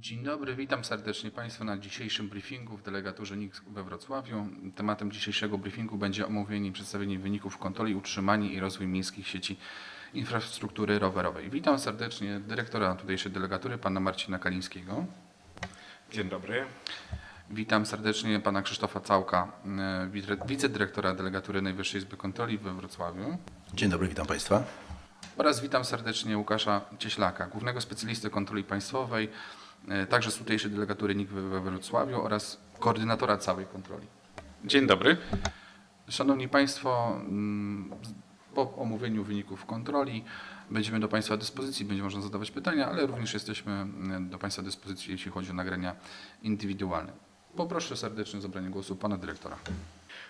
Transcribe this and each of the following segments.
Dzień dobry, witam serdecznie Państwa na dzisiejszym briefingu w delegaturze NIK we Wrocławiu. Tematem dzisiejszego briefingu będzie omówienie i przedstawienie wyników kontroli, utrzymanie i rozwój miejskich sieci infrastruktury rowerowej. Witam serdecznie dyrektora tutejszej delegatury, pana Marcina Kalińskiego. Dzień dobry. Witam serdecznie pana Krzysztofa Całka, e, wice- wicedyrektora delegatury Najwyższej Izby Kontroli we Wrocławiu. Dzień dobry, witam Państwa. Oraz witam serdecznie Łukasza Cieślaka, głównego specjalisty kontroli państwowej, także z tutejszej delegatury NIK we we Wrocławiu oraz koordynatora całej kontroli. Dzień dobry. Szanowni Państwo, mm, po omówieniu wyników kontroli będziemy do Państwa dyspozycji, będzie można zadawać pytania, ale również jesteśmy mm, do Państwa dyspozycji, jeśli chodzi o nagrania indywidualne. Poproszę serdecznie o zabranie głosu Pana Dyrektora.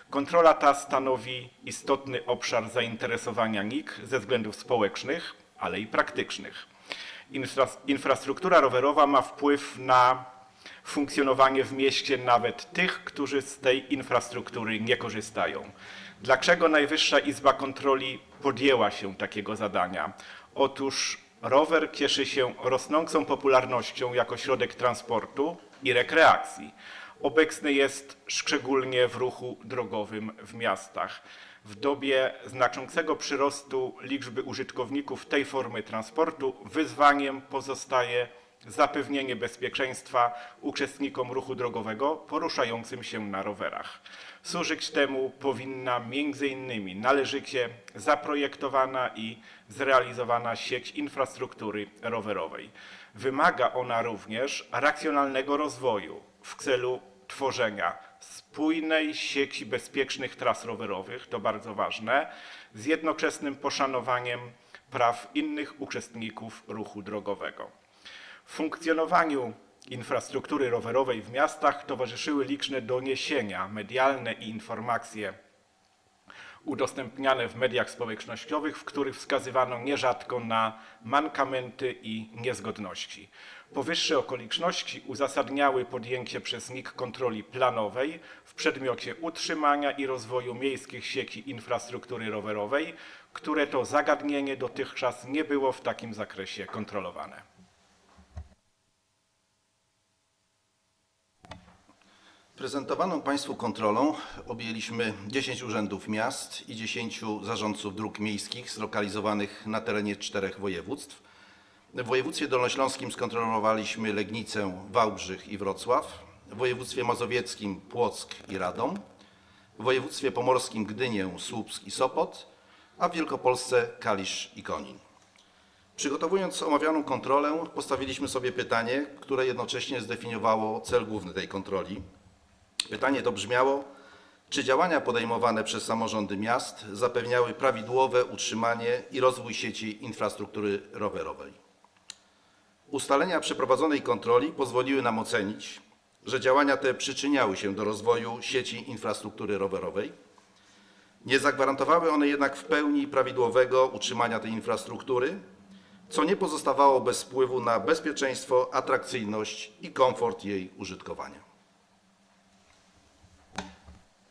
Kontrola ta stanowi istotny obszar zainteresowania NIK ze względów społecznych, ale i praktycznych. Infra, infrastruktura rowerowa ma wpływ na funkcjonowanie w mieście nawet tych, którzy z tej infrastruktury nie korzystają. Dlaczego Najwyższa Izba Kontroli podjęła się takiego zadania? Otóż rower cieszy się rosnącą popularnością jako środek transportu i rekreacji. Obecny jest szczególnie w ruchu drogowym w miastach. W dobie znaczącego przyrostu liczby użytkowników tej formy transportu wyzwaniem pozostaje zapewnienie bezpieczeństwa uczestnikom ruchu drogowego poruszającym się na rowerach. Służyć temu powinna m.in. należycie zaprojektowana i zrealizowana sieć infrastruktury rowerowej. Wymaga ona również racjonalnego rozwoju w celu tworzenia spójnej sieci bezpiecznych tras rowerowych, to bardzo ważne, z jednoczesnym poszanowaniem praw innych uczestników ruchu drogowego. Funkcjonowaniu infrastruktury rowerowej w miastach towarzyszyły liczne doniesienia medialne i informacje udostępniane w mediach społecznościowych, w których wskazywano nierzadko na mankamenty i niezgodności. Powyższe okoliczności uzasadniały podjęcie przez NIK kontroli planowej w przedmiocie utrzymania i rozwoju miejskich sieci infrastruktury rowerowej, które to zagadnienie dotychczas nie było w takim zakresie kontrolowane. Prezentowaną Państwu kontrolą objęliśmy 10 urzędów miast i 10 zarządców dróg miejskich zlokalizowanych na terenie czterech województw. W województwie dolnośląskim skontrolowaliśmy Legnicę, Wałbrzych i Wrocław, w województwie mazowieckim Płock i Radom, w województwie pomorskim Gdynię, Słupsk i Sopot, a w Wielkopolsce Kalisz i Konin. Przygotowując omawianą kontrolę, postawiliśmy sobie pytanie, które jednocześnie zdefiniowało cel główny tej kontroli. Pytanie to brzmiało, czy działania podejmowane przez samorządy miast zapewniały prawidłowe utrzymanie i rozwój sieci infrastruktury rowerowej? Ustalenia przeprowadzonej kontroli pozwoliły nam ocenić, że działania te przyczyniały się do rozwoju sieci infrastruktury rowerowej. Nie zagwarantowały one jednak w pełni prawidłowego utrzymania tej infrastruktury, co nie pozostawało bez wpływu na bezpieczeństwo, atrakcyjność i komfort jej użytkowania.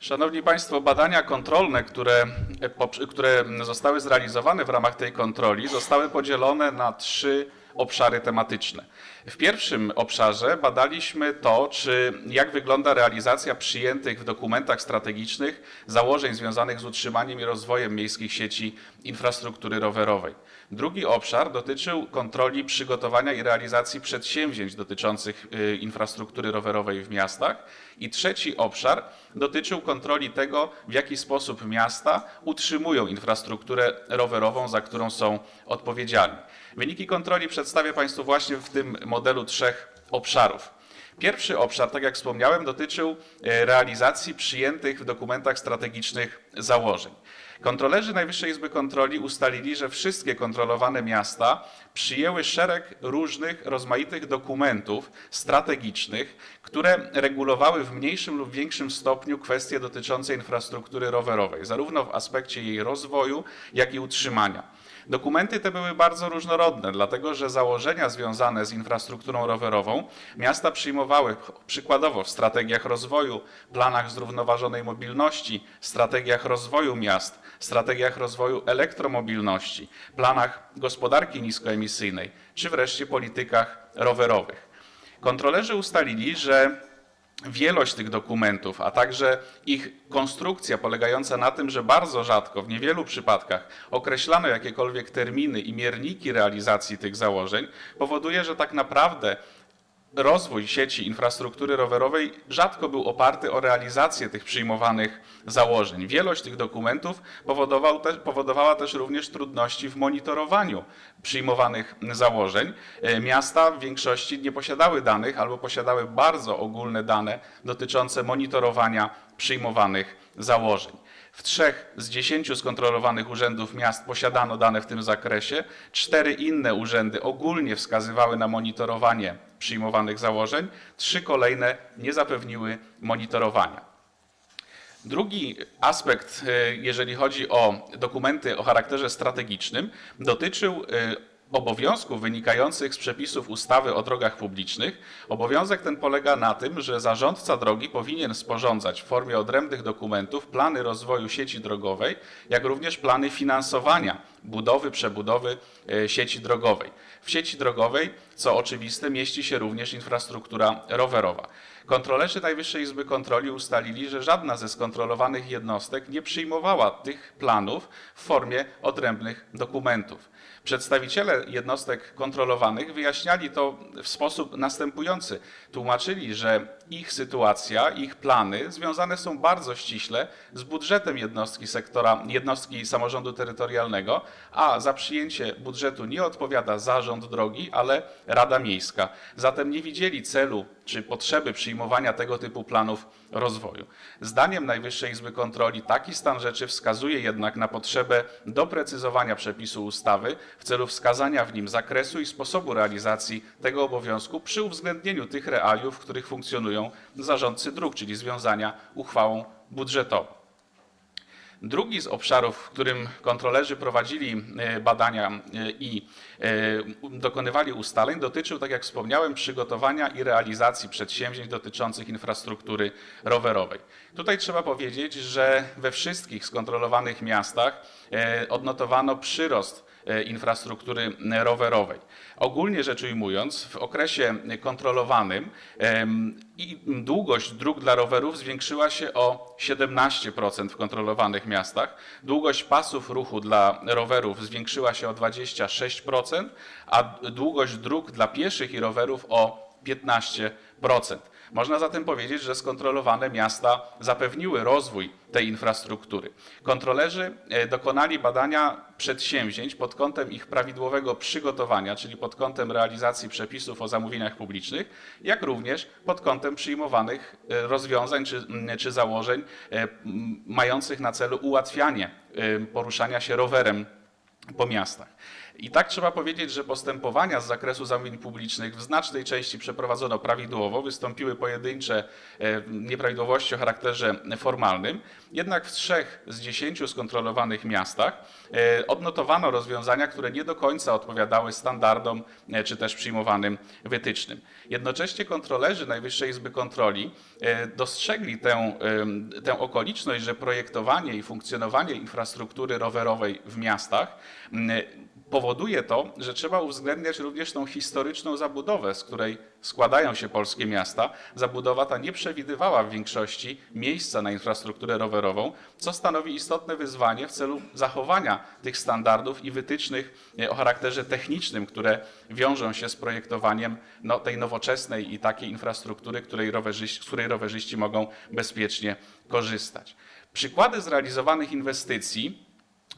Szanowni Państwo, badania kontrolne, które, e, które zostały zrealizowane w ramach tej kontroli, zostały podzielone na trzy obszary tematyczne. W pierwszym obszarze badaliśmy to, czy jak wygląda realizacja przyjętych w dokumentach strategicznych założeń związanych z utrzymaniem i rozwojem miejskich sieci infrastruktury rowerowej. Drugi obszar dotyczył kontroli przygotowania i realizacji przedsięwzięć dotyczących y, infrastruktury rowerowej w miastach. I trzeci obszar dotyczył kontroli tego, w jaki sposób miasta utrzymują infrastrukturę rowerową, za którą są odpowiedzialni. Wyniki kontroli przedstawię Państwu właśnie w tym modelu trzech obszarów. Pierwszy obszar, tak jak wspomniałem, dotyczył e, realizacji przyjętych w dokumentach strategicznych założeń. Kontrolerzy Najwyższej Izby Kontroli ustalili, że wszystkie kontrolowane miasta przyjęły szereg różnych, rozmaitych dokumentów strategicznych, które regulowały w mniejszym lub większym stopniu kwestie dotyczące infrastruktury rowerowej, zarówno w aspekcie jej rozwoju, jak i utrzymania. Dokumenty te były bardzo różnorodne, dlatego że założenia związane z infrastrukturą rowerową miasta przyjmowały przykładowo w strategiach rozwoju, planach zrównoważonej mobilności, strategiach rozwoju miast, strategiach rozwoju elektromobilności, planach gospodarki niskoemisyjnej, czy wreszcie politykach rowerowych. Kontrolerzy ustalili, że wielość tych dokumentów, a także ich konstrukcja polegająca na tym, że bardzo rzadko, w niewielu przypadkach określano jakiekolwiek terminy i mierniki realizacji tych założeń, powoduje, że tak naprawdę rozwój sieci infrastruktury rowerowej rzadko był oparty o realizację tych przyjmowanych założeń. Wielość tych dokumentów powodował te, powodowała też również trudności w monitorowaniu przyjmowanych założeń. E, Miasta w większości nie posiadały danych albo posiadały bardzo ogólne dane dotyczące monitorowania przyjmowanych założeń. W trzech z dziesięciu skontrolowanych urzędów miast posiadano dane w tym zakresie. Cztery inne urzędy ogólnie wskazywały na monitorowanie przyjmowanych założeń. Trzy kolejne nie zapewniły monitorowania. Drugi aspekt, e, jeżeli chodzi o dokumenty o charakterze strategicznym, dotyczył e, obowiązków wynikających z przepisów ustawy o drogach publicznych. Obowiązek ten polega na tym, że zarządca drogi powinien sporządzać w formie odrębnych dokumentów plany rozwoju sieci drogowej, jak również plany finansowania budowy, przebudowy e, sieci drogowej. W sieci drogowej, co oczywiste, mieści się również infrastruktura rowerowa. Kontrolerzy Najwyższej Izby Kontroli ustalili, że żadna ze skontrolowanych jednostek nie przyjmowała tych planów w formie odrębnych dokumentów. Przedstawiciele jednostek kontrolowanych wyjaśniali to w sposób następujący. Tłumaczyli, że ich sytuacja, ich plany związane są bardzo ściśle z budżetem jednostki sektora, jednostki samorządu terytorialnego, a za przyjęcie budżetu nie odpowiada zarząd drogi, ale Rada Miejska. Zatem nie widzieli celu czy potrzeby przyjmowania tego typu planów rozwoju. Zdaniem Najwyższej Izby Kontroli taki stan rzeczy wskazuje jednak na potrzebę doprecyzowania przepisu ustawy w celu wskazania w nim zakresu i sposobu realizacji tego obowiązku przy uwzględnieniu tych realiów, w których funkcjonują zarządcy dróg, czyli związania uchwałą budżetową. Drugi z obszarów, w którym kontrolerzy prowadzili e, badania e, i e, dokonywali ustaleń, dotyczył, tak jak wspomniałem, przygotowania i realizacji przedsięwzięć dotyczących infrastruktury rowerowej. Tutaj trzeba powiedzieć, że we wszystkich skontrolowanych miastach odnotowano przyrost infrastruktury rowerowej. Ogólnie rzecz ujmując, w okresie kontrolowanym długość dróg dla rowerów zwiększyła się o 17% w kontrolowanych miastach. Długość pasów ruchu dla rowerów zwiększyła się o 26%, a długość dróg dla pieszych i rowerów o 15%. Można zatem powiedzieć, że skontrolowane miasta zapewniły rozwój tej infrastruktury. Kontrolerzy e, dokonali badania przedsięwzięć pod kątem ich prawidłowego przygotowania, czyli pod kątem realizacji przepisów o zamówieniach publicznych, jak również pod kątem przyjmowanych e, rozwiązań czy, m, czy założeń e, mających na celu ułatwianie poruszania się rowerem po miastach. I tak trzeba powiedzieć, że postępowania z zakresu zamówień publicznych w znacznej części przeprowadzono prawidłowo, wystąpiły pojedyncze e, nieprawidłowości o charakterze formalnym, jednak w trzech z dziesięciu skontrolowanych miastach e, odnotowano rozwiązania, które nie do końca odpowiadały standardom e, czy też przyjmowanym wytycznym. Jednocześnie kontrolerzy Najwyższej Izby Kontroli dostrzegli tę, tę okoliczność, że projektowanie i funkcjonowanie infrastruktury rowerowej w miastach powoduje to, że trzeba uwzględniać również tą historyczną zabudowę, z której składają się polskie miasta. Zabudowa ta nie przewidywała w większości miejsca na infrastrukturę rowerową, co stanowi istotne wyzwanie w celu zachowania tych standardów i wytycznych e, o charakterze technicznym, które wiążą się z projektowaniem no, tej nowoczesnej i takiej infrastruktury, której z której rowerzyści mogą bezpiecznie korzystać. Przykłady zrealizowanych inwestycji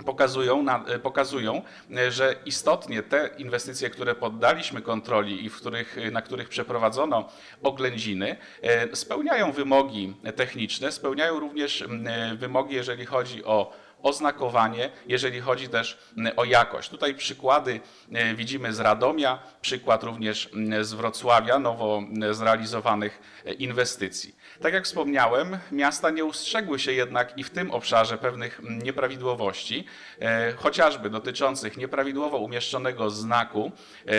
pokazują, na, e, pokazują, e, że istotnie te inwestycje, które poddaliśmy kontroli i w których, e, na których przeprowadzono oględziny, spełniają wymogi techniczne, spełniają również wymogi, jeżeli chodzi o oznakowanie, jeżeli chodzi też o jakość. Tutaj przykłady e, widzimy z Radomia, przykład również z Wrocławia, nowo zrealizowanych e, inwestycji. Tak jak wspomniałem, miasta nie ustrzegły się jednak i w tym obszarze pewnych nieprawidłowości, e, chociażby dotyczących nieprawidłowo umieszczonego znaku,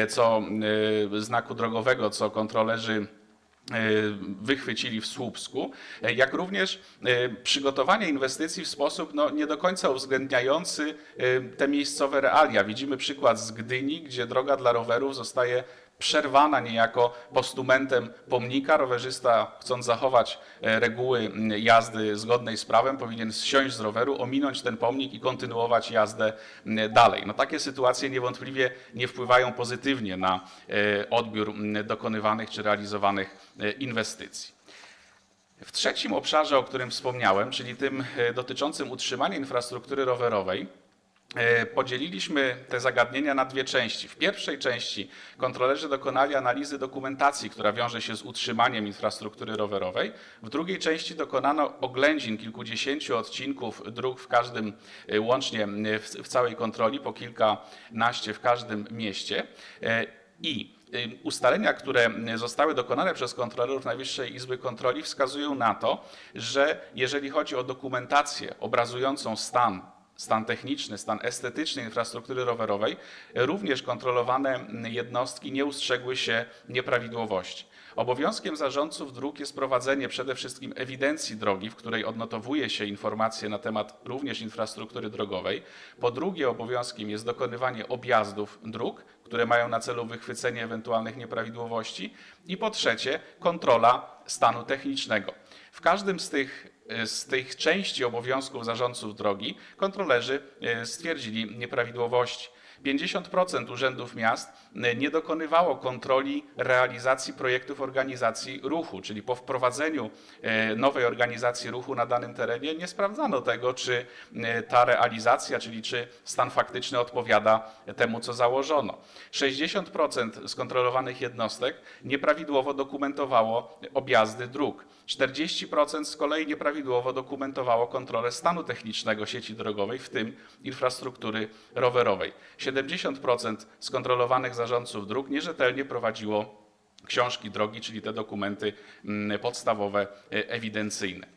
co, znaku drogowego, co kontrolerzy wychwycili w Słupsku, e, jak również e, przygotowanie inwestycji w sposób no, nie do końca uwzględniający e, te miejscowe realia. Widzimy przykład z Gdyni, gdzie droga dla rowerów zostaje przerwana niejako postumentem pomnika. Rowerzysta, chcąc zachować e, reguły jazdy zgodnej z prawem, powinien zsiąść z roweru, ominąć ten pomnik i kontynuować jazdę dalej. No, takie sytuacje niewątpliwie nie wpływają pozytywnie na e, odbiór dokonywanych czy realizowanych e, inwestycji. W trzecim obszarze, o którym wspomniałem, czyli tym dotyczącym utrzymania infrastruktury rowerowej, podzieliliśmy te zagadnienia na dwie części. W pierwszej części kontrolerzy dokonali analizy dokumentacji, która wiąże się z utrzymaniem infrastruktury rowerowej. W drugiej części dokonano oględzin kilkudziesięciu odcinków dróg w każdym, e, łącznie e, w, całej kontroli, po kilkanaście w każdym mieście. E, I Ustalenia, które zostały dokonane przez kontrolerów Najwyższej Izby Kontroli wskazują na to, że jeżeli chodzi o dokumentację obrazującą stan, stan techniczny, stan estetyczny infrastruktury rowerowej, również kontrolowane jednostki nie ustrzegły się nieprawidłowości. Obowiązkiem zarządców dróg jest prowadzenie przede wszystkim ewidencji drogi, w której odnotowuje się informacje na temat również infrastruktury drogowej. Po drugie, obowiązkiem jest dokonywanie objazdów dróg, które mają na celu wychwycenie ewentualnych nieprawidłowości. I po trzecie, kontrola stanu technicznego. W każdym z tych, z tych części obowiązków zarządców drogi kontrolerzy e, stwierdzili nieprawidłowości. 50% urzędów miast e, nie dokonywało kontroli realizacji projektów organizacji ruchu, czyli po wprowadzeniu e, nowej organizacji ruchu na danym terenie nie sprawdzano tego, czy e, ta realizacja, czyli czy stan faktyczny odpowiada temu, co założono. 60% skontrolowanych jednostek nieprawidłowo dokumentowało objazdy dróg. 40% z kolei nieprawidłowo dokumentowało kontrolę stanu technicznego sieci drogowej, w tym infrastruktury rowerowej. 70% skontrolowanych zarządców dróg nierzetelnie prowadziło książki drogi, czyli te dokumenty mm, podstawowe, e, ewidencyjne.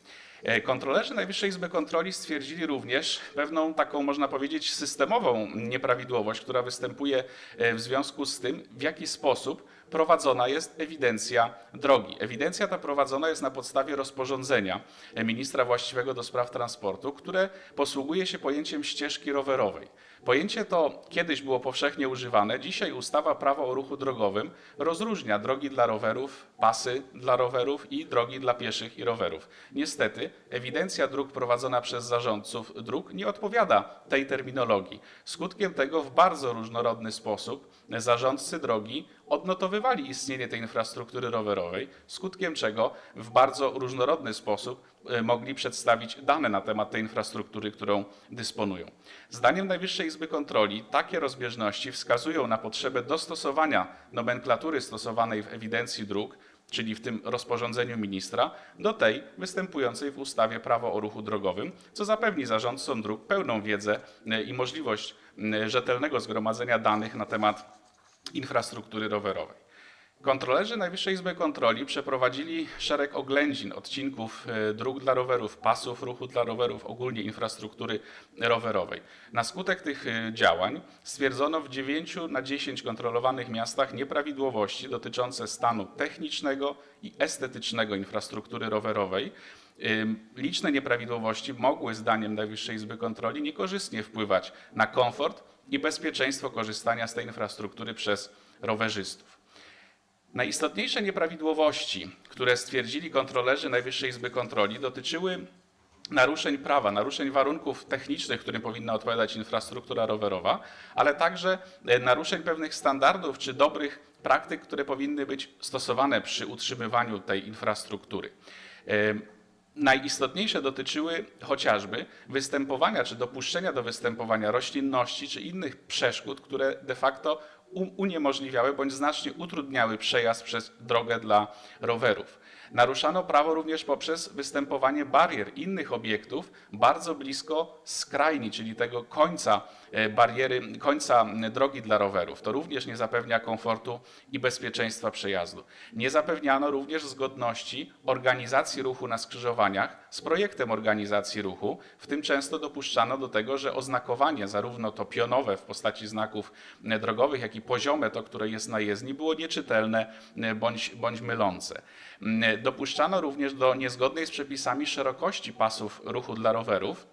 E, Kontrolerzy Najwyższej Izby Kontroli stwierdzili również pewną taką, można powiedzieć, systemową nieprawidłowość, która występuje e, w związku z tym, w jaki sposób prowadzona jest ewidencja drogi. Ewidencja ta prowadzona jest na podstawie rozporządzenia ministra właściwego do spraw transportu, które posługuje się pojęciem ścieżki rowerowej. Pojęcie to kiedyś było powszechnie używane. Dzisiaj ustawa Prawo o ruchu drogowym rozróżnia drogi dla rowerów, pasy dla rowerów i drogi dla pieszych i rowerów. Niestety ewidencja dróg prowadzona przez zarządców dróg nie odpowiada tej terminologii. Skutkiem tego w bardzo różnorodny sposób zarządcy drogi odnotowywali istnienie tej infrastruktury rowerowej, skutkiem czego w bardzo różnorodny sposób mogli przedstawić dane na temat tej infrastruktury, którą dysponują. Zdaniem Najwyższej Izby Kontroli takie rozbieżności wskazują na potrzebę dostosowania nomenklatury stosowanej w ewidencji dróg, czyli w tym rozporządzeniu ministra, do tej występującej w ustawie Prawo o ruchu drogowym, co zapewni zarządcom dróg pełną wiedzę e, i możliwość rzetelnego zgromadzenia danych na temat infrastruktury rowerowej. Kontrolerzy Najwyższej Izby Kontroli przeprowadzili szereg oględzin odcinków e, dróg dla rowerów, pasów ruchu dla rowerów, ogólnie infrastruktury rowerowej. Na skutek tych e, działań stwierdzono w 9 na 10 kontrolowanych miastach nieprawidłowości dotyczące stanu technicznego i estetycznego infrastruktury rowerowej. Liczne nieprawidłowości mogły, zdaniem Najwyższej Izby Kontroli, niekorzystnie wpływać na komfort i bezpieczeństwo korzystania z tej infrastruktury przez rowerzystów. Najistotniejsze nieprawidłowości, które stwierdzili kontrolerzy Najwyższej Izby Kontroli, dotyczyły naruszeń prawa, naruszeń warunków technicznych, którym powinna odpowiadać infrastruktura rowerowa, ale także e, naruszeń pewnych standardów czy dobrych praktyk, które powinny być stosowane przy utrzymywaniu tej infrastruktury. Em, Najistotniejsze dotyczyły chociażby występowania czy dopuszczenia do występowania roślinności czy innych przeszkód, które de facto uniemożliwiały bądź znacznie utrudniały przejazd przez drogę dla rowerów. Naruszano prawo również poprzez występowanie barier innych obiektów bardzo blisko skrajni, czyli tego końca bariery, końca drogi dla rowerów. To również nie zapewnia komfortu i bezpieczeństwa przejazdu. Nie zapewniano również zgodności organizacji ruchu na skrzyżowaniach z projektem organizacji ruchu. W tym często dopuszczano do tego, że oznakowanie, zarówno to pionowe w postaci znaków e, drogowych, jak i poziome, to które jest na jezdni, było nieczytelne e, bądź, bądź mylące. Dopuszczano również do niezgodnej z przepisami szerokości pasów ruchu dla rowerów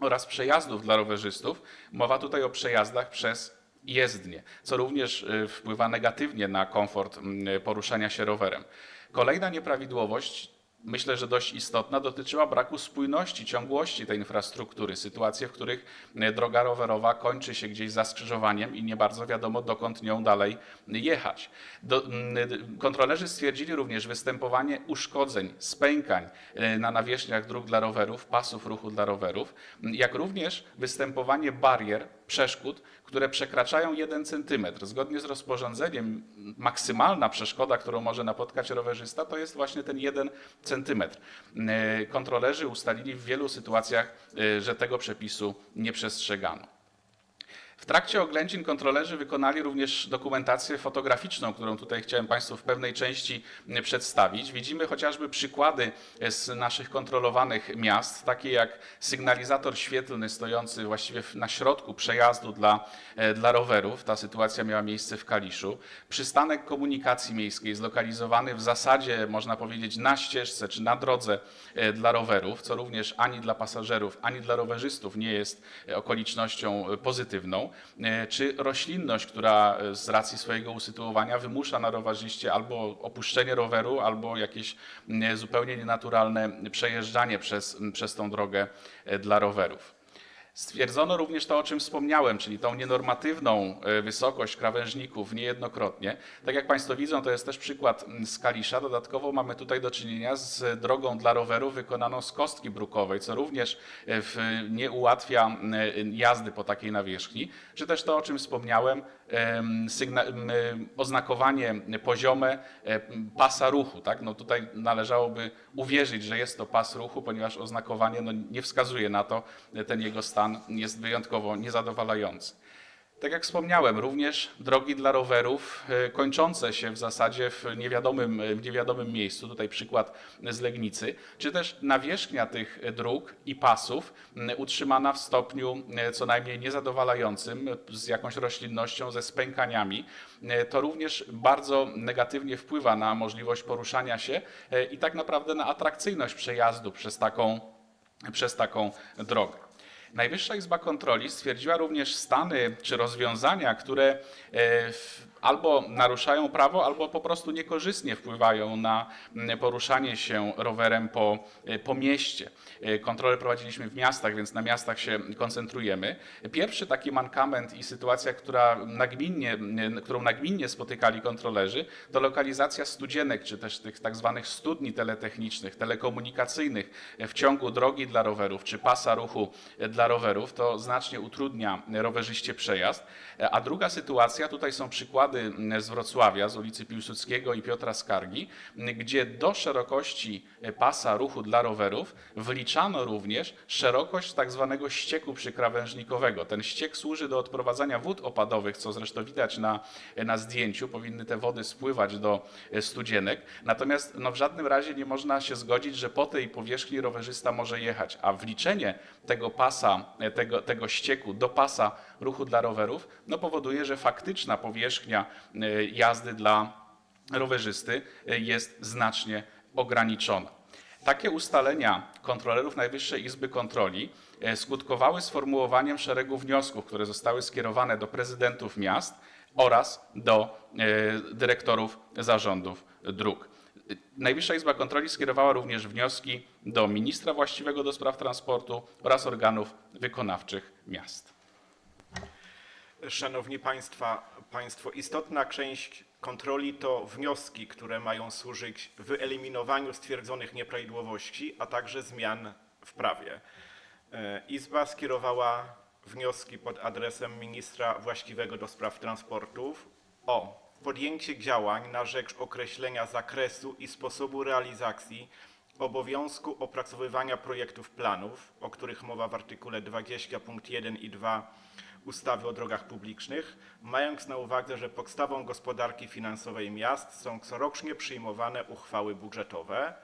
oraz przejazdów dla rowerzystów. Mowa tutaj o przejazdach przez jezdnie, co również y, wpływa negatywnie na komfort mm, poruszania się rowerem. Kolejna nieprawidłowość myślę, że dość istotna, dotyczyła braku spójności, ciągłości tej infrastruktury. Sytuacje, w których e, droga rowerowa kończy się gdzieś za skrzyżowaniem i nie bardzo wiadomo, dokąd nią dalej jechać. Do, m, kontrolerzy stwierdzili również występowanie uszkodzeń, spękań e, na nawierzchniach dróg dla rowerów, pasów ruchu dla rowerów, jak również występowanie barier, przeszkód, które przekraczają 1 cm. Zgodnie z rozporządzeniem maksymalna przeszkoda, którą może napotkać rowerzysta, to jest właśnie ten 1 cm. E, Kontrolerzy ustalili w wielu sytuacjach, e, że tego przepisu nie przestrzegano. W trakcie oględzin kontrolerzy wykonali również dokumentację fotograficzną, którą tutaj chciałem Państwu w pewnej części przedstawić. Widzimy chociażby przykłady z naszych kontrolowanych miast, takie jak sygnalizator świetlny stojący właściwie na środku przejazdu dla, e, dla rowerów. Ta sytuacja miała miejsce w Kaliszu. Przystanek komunikacji miejskiej zlokalizowany w zasadzie, można powiedzieć, na ścieżce czy na drodze e, dla rowerów, co również ani dla pasażerów, ani dla rowerzystów nie jest e, okolicznością pozytywną, E, czy roślinność, która e, z racji swojego usytuowania wymusza na rowerzyście albo opuszczenie roweru, albo jakieś m, zupełnie nienaturalne przejeżdżanie przez, przez tą drogę e, dla rowerów. Stwierdzono również to, o czym wspomniałem, czyli tą nienormatywną e, wysokość krawężników niejednokrotnie. Tak jak Państwo widzą, to jest też przykład mm, z Kalisza. Dodatkowo mamy tutaj do czynienia z drogą dla rowerów wykonaną z kostki brukowej, co również e, nie ułatwia m, jazdy po takiej nawierzchni. Czy też to, o czym wspomniałem, oznakowanie poziome pasa ruchu. Tak? No tutaj należałoby uwierzyć, że jest to pas ruchu, ponieważ oznakowanie no, nie wskazuje na to, ten jego stan jest wyjątkowo niezadowalający. Tak jak wspomniałem, również drogi dla rowerów e, kończące się w zasadzie w niewiadomym, w niewiadomym miejscu, tutaj przykład z Legnicy, czy też nawierzchnia tych dróg i pasów m, utrzymana w stopniu co najmniej niezadowalającym, z jakąś roślinnością, ze spękaniami, to również bardzo negatywnie wpływa na możliwość poruszania się i tak naprawdę na atrakcyjność przejazdu przez taką, przez taką drogę. Najwyższa Izba Kontroli stwierdziła również stany czy rozwiązania, które e, w- albo naruszają prawo, albo po prostu niekorzystnie wpływają na mm, poruszanie się rowerem po, e, po mieście. E, Kontrole prowadziliśmy w miastach, więc na miastach się koncentrujemy. Pierwszy taki mankament i sytuacja, która nagminnie, którą nagminnie spotykali kontrolerzy, to lokalizacja studzienek, czy też tych tak zwanych studni teletechnicznych, telekomunikacyjnych w ciągu drogi dla rowerów, czy pasa ruchu dla rowerów. To znacznie utrudnia rowerzyście przejazd. A druga sytuacja, tutaj są przykłady z Wrocławia, z ulicy Piłsudskiego i Piotra Skargi, gdzie do szerokości pasa ruchu dla rowerów wliczano również szerokość tak zwanego ścieku przykrawężnikowego. Ten ściek służy do odprowadzania wód opadowych, co zresztą widać na, na zdjęciu. Powinny te wody spływać do studzienek. Natomiast no, w żadnym razie nie można się zgodzić, że po tej powierzchni rowerzysta może jechać, a wliczenie tego pasa, tego, tego ścieku do pasa ruchu dla rowerów no, powoduje, że faktyczna powierzchnia e, jazdy dla rowerzysty e, jest znacznie ograniczona. Takie ustalenia kontrolerów Najwyższej Izby Kontroli e, skutkowały sformułowaniem szeregu wniosków, które zostały skierowane do prezydentów miast oraz do dyrektorów zarządów dróg. Najwyższa Izba Kontroli skierowała również wnioski do ministra właściwego do spraw transportu oraz organów wykonawczych miast. Szanowni Państwa, Państwo, istotna część kontroli to wnioski, które mają służyć wyeliminowaniu stwierdzonych nieprawidłowości, a także zmian w prawie. E, Izba skierowała wnioski pod adresem ministra właściwego do spraw transportów o podjęcie działań na rzecz określenia zakresu i sposobu realizacji obowiązku opracowywania projektów planów, o których mowa w artykule 20 punkt 1 i 2 ustawy o drogach publicznych, mając na uwadze, że podstawą gospodarki finansowej miast są corocznie przyjmowane uchwały budżetowe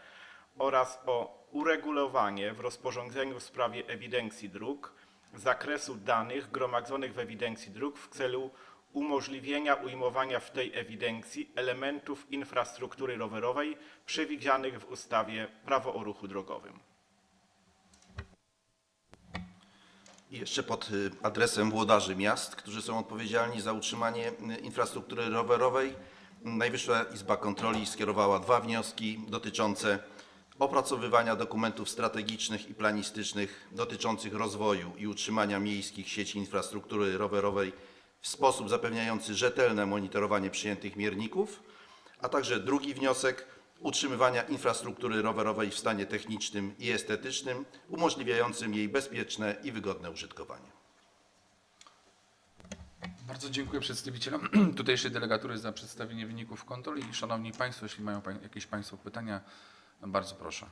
oraz o uregulowanie w rozporządzeniu w sprawie ewidencji dróg zakresu danych gromadzonych w ewidencji dróg w celu umożliwienia ujmowania w tej ewidencji elementów infrastruktury rowerowej przewidzianych w ustawie Prawo o ruchu drogowym. Jeszcze pod y, adresem włodarzy miast, którzy są odpowiedzialni za utrzymanie y, infrastruktury rowerowej, Najwyższa Izba Kontroli skierowała dwa wnioski dotyczące opracowywania dokumentów strategicznych i planistycznych dotyczących rozwoju i utrzymania miejskich sieci infrastruktury rowerowej w sposób zapewniający rzetelne monitorowanie przyjętych mierników, a także drugi wniosek utrzymywania infrastruktury rowerowej w stanie technicznym i estetycznym, umożliwiającym jej bezpieczne i wygodne użytkowanie. Bardzo dziękuję przedstawicielom tutejszej delegatury za przedstawienie wyników kontroli. Szanowni Państwo, jeśli mają jakieś Państwo pytania, bardzo proszę.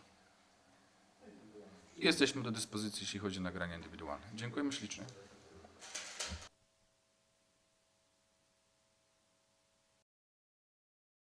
Jesteśmy do dyspozycji, jeśli chodzi o nagrania indywidualne. Dziękujemy ślicznie.